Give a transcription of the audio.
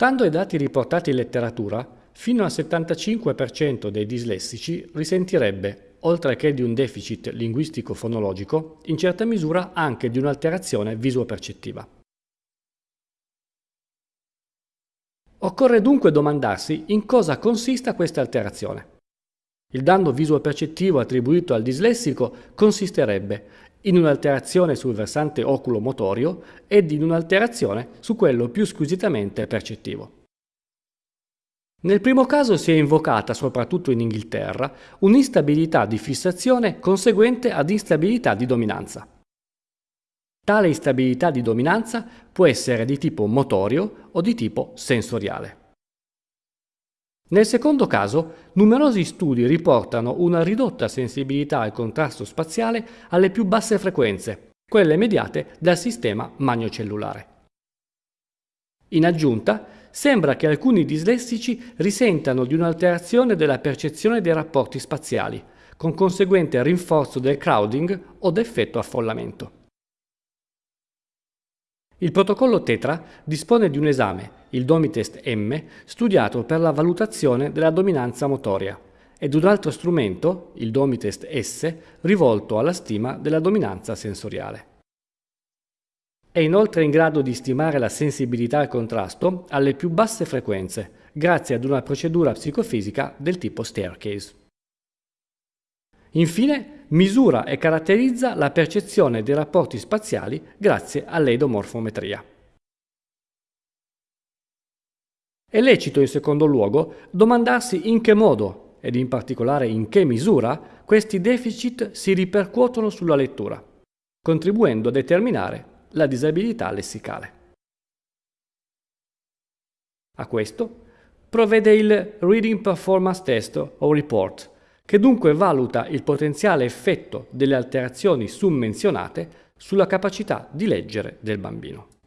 Stando ai dati riportati in letteratura, fino al 75% dei dislessici risentirebbe, oltre che di un deficit linguistico-fonologico, in certa misura anche di un'alterazione visuo-percettiva. Occorre dunque domandarsi in cosa consista questa alterazione. Il danno visuo-percettivo attribuito al dislessico consisterebbe in un'alterazione sul versante oculomotorio ed in un'alterazione su quello più squisitamente percettivo. Nel primo caso si è invocata, soprattutto in Inghilterra, un'instabilità di fissazione conseguente ad instabilità di dominanza. Tale instabilità di dominanza può essere di tipo motorio o di tipo sensoriale. Nel secondo caso, numerosi studi riportano una ridotta sensibilità al contrasto spaziale alle più basse frequenze, quelle mediate dal sistema magnocellulare. In aggiunta, sembra che alcuni dislessici risentano di un'alterazione della percezione dei rapporti spaziali, con conseguente rinforzo del crowding o d'effetto affollamento. Il protocollo Tetra dispone di un esame, il Domitest M, studiato per la valutazione della dominanza motoria, ed un altro strumento, il Domitest S, rivolto alla stima della dominanza sensoriale. È inoltre in grado di stimare la sensibilità al contrasto alle più basse frequenze, grazie ad una procedura psicofisica del tipo staircase. Infine, misura e caratterizza la percezione dei rapporti spaziali grazie all'edomorfometria. È lecito in secondo luogo domandarsi in che modo, ed in particolare in che misura, questi deficit si ripercuotono sulla lettura, contribuendo a determinare la disabilità lessicale. A questo provvede il Reading Performance Test o Report, che dunque valuta il potenziale effetto delle alterazioni summenzionate sulla capacità di leggere del bambino.